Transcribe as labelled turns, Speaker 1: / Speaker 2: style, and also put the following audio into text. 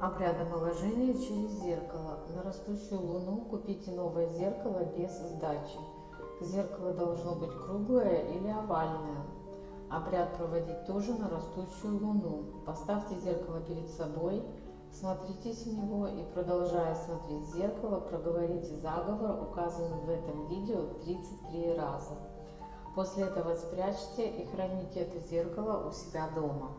Speaker 1: Обряд омоложения через зеркало. На растущую луну купите новое зеркало без сдачи. Зеркало должно быть круглое или овальное. Обряд проводить тоже на растущую луну. Поставьте зеркало перед собой, смотритесь в него и продолжая смотреть в зеркало, проговорите заговор, указанный в этом видео 33 раза. После этого спрячьте и храните это зеркало у себя дома.